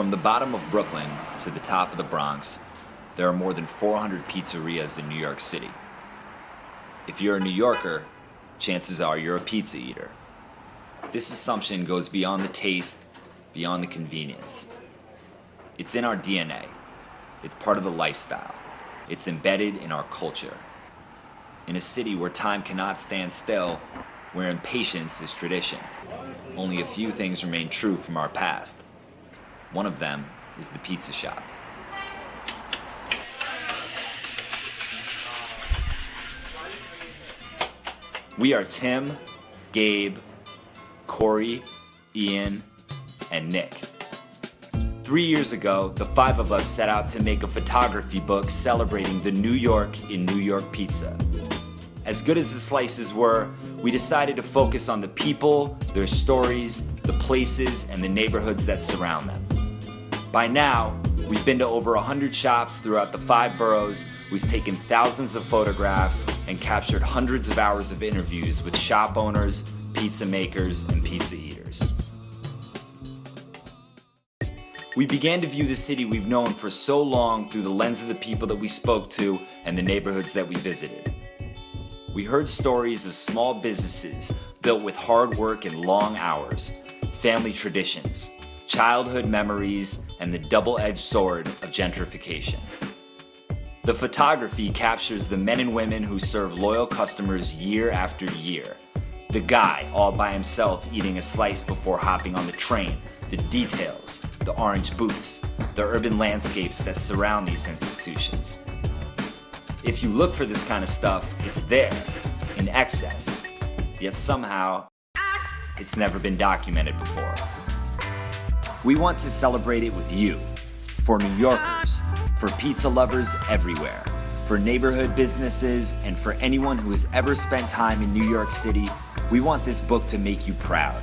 From the bottom of Brooklyn to the top of the Bronx, there are more than 400 pizzerias in New York City. If you're a New Yorker, chances are you're a pizza eater. This assumption goes beyond the taste, beyond the convenience. It's in our DNA. It's part of the lifestyle. It's embedded in our culture. In a city where time cannot stand still, where impatience is tradition, only a few things remain true from our past. One of them is the pizza shop. We are Tim, Gabe, Corey, Ian, and Nick. Three years ago, the five of us set out to make a photography book celebrating the New York in New York pizza. As good as the slices were, we decided to focus on the people, their stories, the places, and the neighborhoods that surround them. By now, we've been to over 100 shops throughout the five boroughs, we've taken thousands of photographs, and captured hundreds of hours of interviews with shop owners, pizza makers, and pizza eaters. We began to view the city we've known for so long through the lens of the people that we spoke to and the neighborhoods that we visited. We heard stories of small businesses built with hard work and long hours, family traditions, childhood memories, and the double-edged sword of gentrification. The photography captures the men and women who serve loyal customers year after year. The guy all by himself eating a slice before hopping on the train, the details, the orange booths, the urban landscapes that surround these institutions. If you look for this kind of stuff, it's there, in excess, yet somehow, it's never been documented before. We want to celebrate it with you. For New Yorkers, for pizza lovers everywhere, for neighborhood businesses, and for anyone who has ever spent time in New York City, we want this book to make you proud.